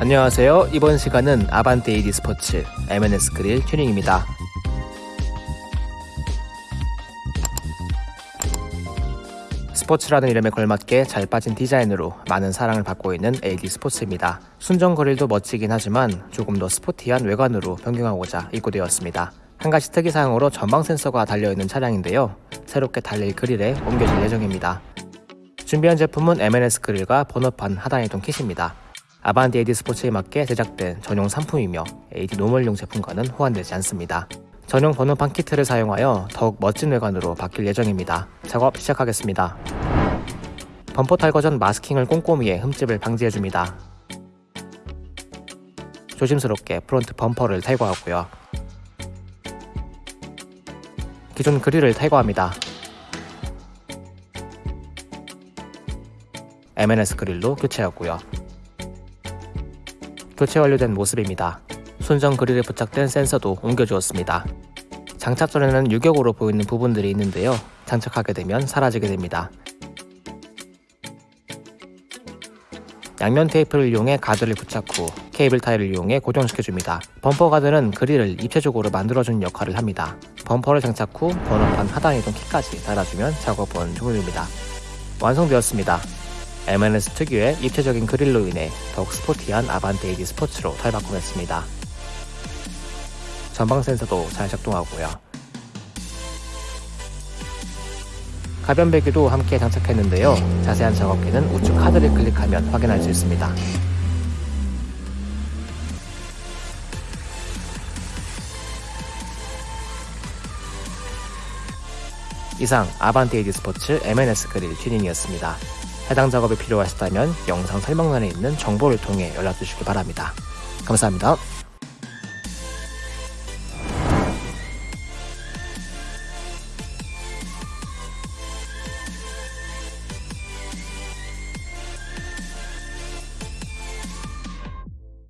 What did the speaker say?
안녕하세요. 이번 시간은 아반떼 AD 스포츠 M&S 그릴 튜닝입니다. 스포츠라는 이름에 걸맞게 잘 빠진 디자인으로 많은 사랑을 받고 있는 AD 스포츠입니다. 순정 그릴도 멋지긴 하지만 조금 더 스포티한 외관으로 변경하고자 입고되었습니다. 한 가지 특이사항으로 전방 센서가 달려있는 차량인데요. 새롭게 달릴 그릴에 옮겨질 예정입니다. 준비한 제품은 M&S 그릴과 번호판 하단이동 kit입니다. 아반떼 AD 스포츠에 맞게 제작된 전용 상품이며 AD 노멀용 제품과는 호환되지 않습니다. 전용 번호판 키트를 사용하여 더욱 멋진 외관으로 바뀔 예정입니다. 작업 시작하겠습니다. 범퍼 탈거 전 마스킹을 꼼꼼히 해 흠집을 방지해줍니다. 조심스럽게 프론트 범퍼를 탈거하고요. 기존 그릴을 탈거합니다. M&S 그릴로 교체하고요. 교체 완료된 모습입니다. 순정 그릴에 부착된 센서도 옮겨주었습니다. 장착 전에는 유격으로 보이는 부분들이 있는데요. 장착하게 되면 사라지게 됩니다. 양면 테이프를 이용해 가드를 부착 후 케이블 타일을 이용해 고정시켜줍니다. 범퍼 가드는 그릴을 입체적으로 만들어주는 역할을 합니다. 범퍼를 장착 후 번호판 하단 이동 키까지 달아주면 작업은 종료입니다. 완성되었습니다. M&S 특유의 입체적인 그릴로 인해 더욱 스포티한 아반떼 AD 스포츠로 탈바꿈했습니다. 전방 센서도 잘 작동하고요. 가변 배기도 함께 장착했는데요. 자세한 작업기는 우측 카드를 클릭하면 확인할 수 있습니다. 이상 아반떼 AD 스포츠 M&S 그릴 튜닝이었습니다. 해당 작업이 필요하시다면 영상 설명란에 있는 정보를 통해 연락 주시기 바랍니다. 감사합니다.